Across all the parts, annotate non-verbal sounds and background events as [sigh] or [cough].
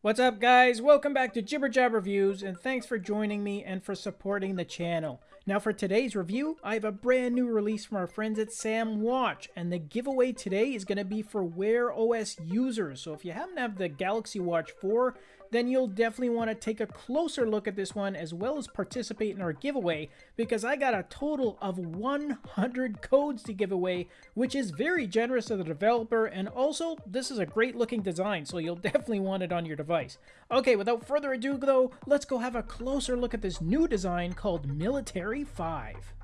What's up guys? Welcome back to Jibber Jab Reviews and thanks for joining me and for supporting the channel. Now for today's review, I have a brand new release from our friends at Sam Watch and the giveaway today is going to be for Wear OS users. So if you happen to have the Galaxy Watch 4, then you'll definitely want to take a closer look at this one as well as participate in our giveaway because I got a total of 100 codes to give away, which is very generous of the developer and also this is a great looking design so you'll [laughs] definitely want it on your device. Okay, without further ado though, let's go have a closer look at this new design called Military 5.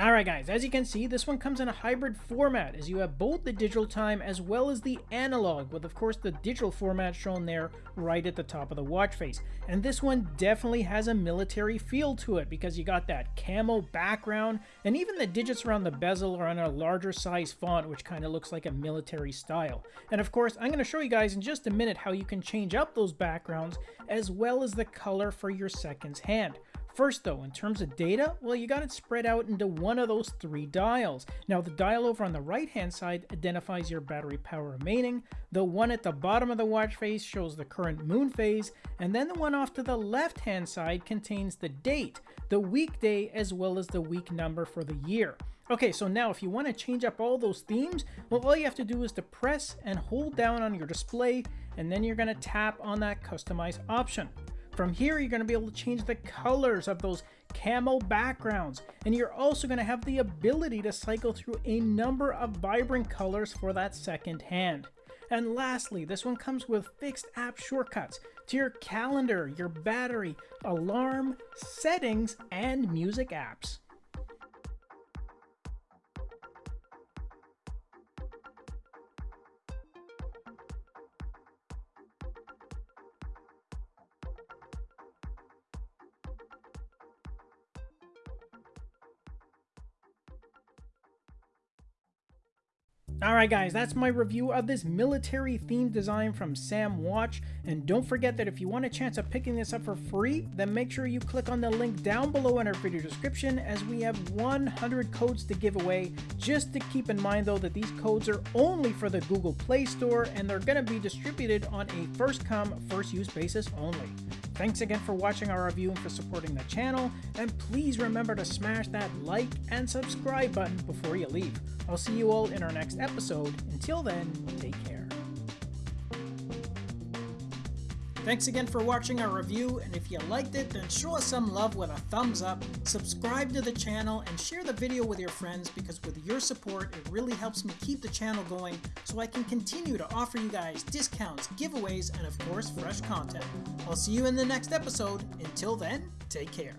Alright guys, as you can see, this one comes in a hybrid format as you have both the digital time as well as the analog, with of course the digital format shown there right at the top of the watch face. And this one definitely has a military feel to it because you got that camo background and even the digits around the bezel are on a larger size font which kind of looks like a military style. And of course, I'm going to show you guys in just a minute how you can change up those backgrounds as well as the color for your seconds hand. First though, in terms of data, well you got it spread out into one of those three dials. Now the dial over on the right hand side identifies your battery power remaining, the one at the bottom of the watch face shows the current moon phase, and then the one off to the left hand side contains the date, the weekday as well as the week number for the year. Okay, so now if you want to change up all those themes, well all you have to do is to press and hold down on your display and then you're going to tap on that customize option. From here, you're going to be able to change the colors of those camo backgrounds, and you're also going to have the ability to cycle through a number of vibrant colors for that second hand. And lastly, this one comes with fixed app shortcuts to your calendar, your battery, alarm, settings, and music apps. Alright guys, that's my review of this military themed design from Sam Watch, And don't forget that if you want a chance of picking this up for free, then make sure you click on the link down below in our video description as we have 100 codes to give away. Just to keep in mind though that these codes are only for the Google Play Store and they're going to be distributed on a first come, first use basis only. Thanks again for watching our review and for supporting the channel, and please remember to smash that like and subscribe button before you leave. I'll see you all in our next episode. Until then, take care. Thanks again for watching our review, and if you liked it, then show us some love with a thumbs up, subscribe to the channel, and share the video with your friends because with your support, it really helps me keep the channel going so I can continue to offer you guys discounts, giveaways, and of course, fresh content. I'll see you in the next episode. Until then, take care.